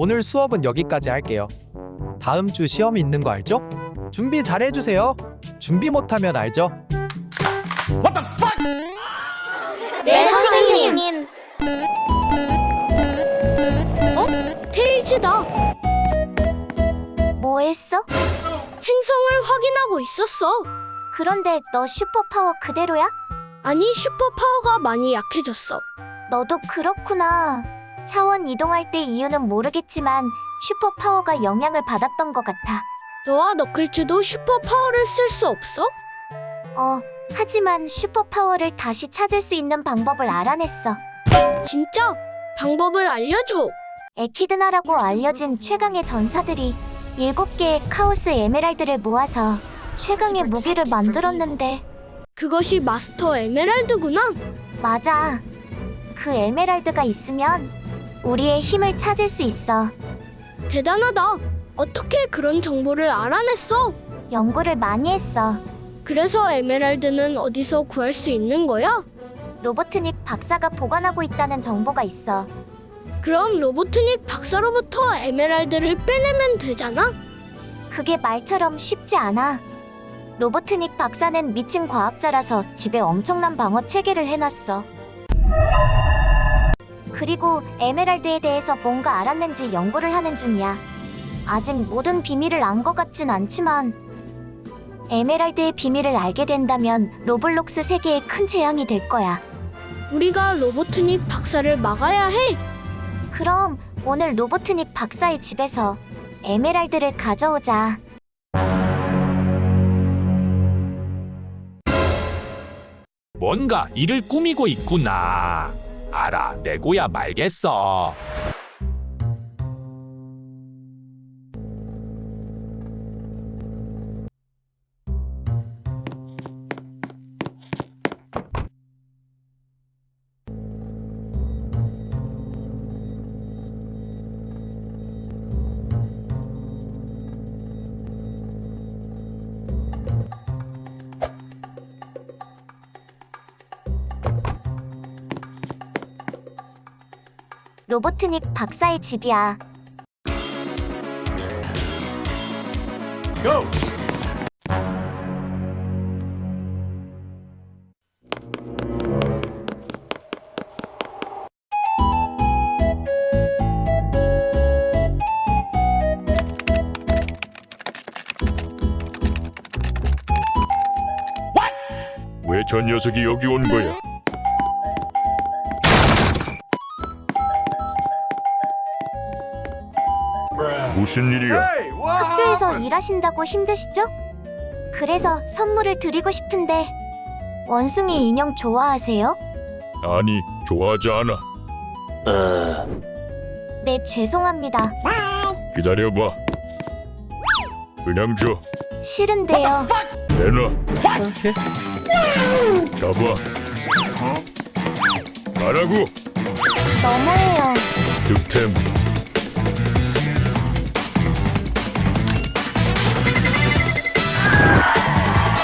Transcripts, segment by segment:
오늘 수업은 여기까지 할게요. 다음 주 시험이 있는 거 알죠? 준비 잘 해주세요. 준비 못하면 알죠? 네, 선생님. 어? 테일즈다. 뭐 했어? 행성을 확인하고 있었어. 그런데 너 슈퍼파워 그대로야? 아니, 슈퍼파워가 많이 약해졌어. 너도 그렇구나. 차원 이동할 때 이유는 모르겠지만 슈퍼파워가 영향을 받았던 것 같아. 너와 너클즈도 슈퍼파워를 쓸 수 없어? 어, 하지만 슈퍼파워를 다시 찾을 수 있는 방법을 알아냈어. 진짜? 방법을 알려줘. 에키드나라고 알려진 최강의 전사들이 일곱 개의 카오스 에메랄드를 모아서 최강의 무기를 만들었는데 그것이 마스터 에메랄드구나. 맞아. 그 에메랄드가 있으면 우리의 힘을 찾을 수 있어. 대단하다. 어떻게 그런 정보를 알아냈어? 연구를 많이 했어. 그래서 에메랄드는 어디서 구할 수 있는 거야? 로보트닉 박사가 보관하고 있다는 정보가 있어. 그럼 로보트닉 박사로부터 에메랄드를 빼내면 되잖아? 그게 말처럼 쉽지 않아. 로보트닉 박사는 미친 과학자라서 집에 엄청난 방어 체계를 해놨어. 그리고 에메랄드에 대해서 뭔가 알았는지 연구를 하는 중이야. 아직 모든 비밀을 안 것 같진 않지만 에메랄드의 비밀을 알게 된다면 로블록스 세계에 큰 재앙이 될 거야. 우리가 로보트닉 박사를 막아야 해. 그럼 오늘 로보트닉 박사의 집에서 에메랄드를 가져오자. 뭔가 일을 꾸미고 있구나. 알아, 내고야 말겠어. 로보트닉 박사의 집이야. 왜저 녀석이 여기 온 거야? 무슨 일이야? 학교에서 일하신다고 힘드시죠? 그래서 선물을 드리고 싶은데 원숭이 인형 좋아하세요? 아니, 좋아하지 않아. 네, 죄송합니다. 기다려봐. 그냥 줘. 싫은데요. 내놔. 잡아. 가라고. 너무해요. 득템.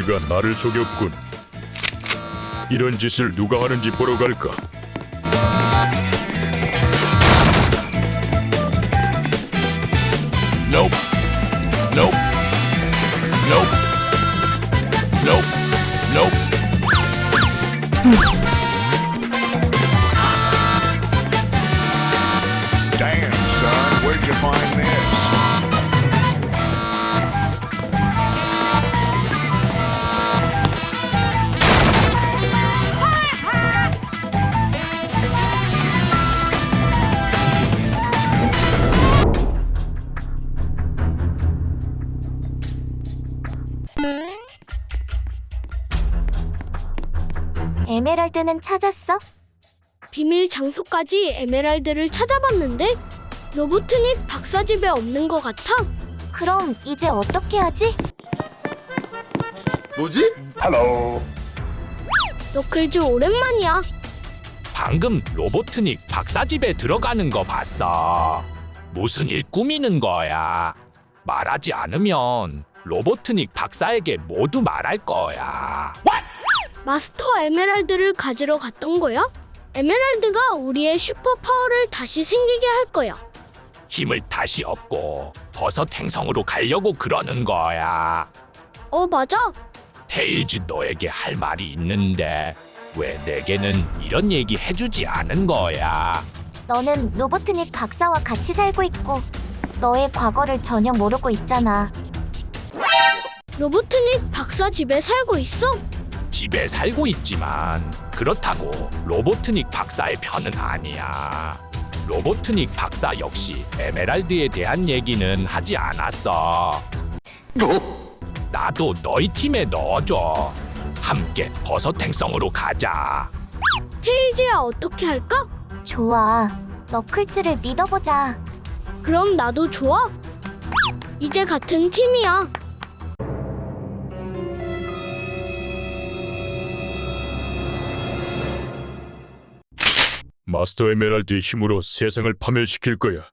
데이지가 나를 속였군. 이런 짓을 누가 하는지 보러 갈까? Nope. Nope. Nope. Nope. Nope. 에메랄드는 찾았어? 비밀 장소까지 에메랄드를 찾아봤는데 로보트닉 박사 집에 없는 것 같아. 그럼 이제 어떻게 하지? 뭐지? 너클즈 오랜만이야. 방금 로보트닉 박사 집에 들어가는 거 봤어. 무슨 일 꾸미는 거야? 말하지 않으면 로보트닉 박사에게 모두 말할 거야. 마스터 에메랄드를 가지러 갔던 거야? 에메랄드가 우리의 슈퍼 파워를 다시 생기게 할 거야. 힘을 다시 얻고 버섯 행성으로 가려고 그러는 거야. 어, 맞아. 테일즈 너에게 할 말이 있는데 왜 내게는 이런 얘기 해주지 않은 거야? 너는 로보트닉 박사와 같이 살고 있고 너의 과거를 전혀 모르고 있잖아. 로보트닉 박사 집에 살고 있어? 집에 살고 있지만 그렇다고 로보트닉 박사의 편은 아니야. 로보트닉 박사 역시 에메랄드에 대한 얘기는 하지 않았어. 나도 너희 팀에 넣어줘. 함께 버섯 행성으로 가자. 테일즈야 어떻게 할까? 좋아. 너클즈를 믿어보자. 그럼 나도 좋아. 이제 같은 팀이야. 마스터 에메랄드의 힘으로 세상을 파멸시킬 거야.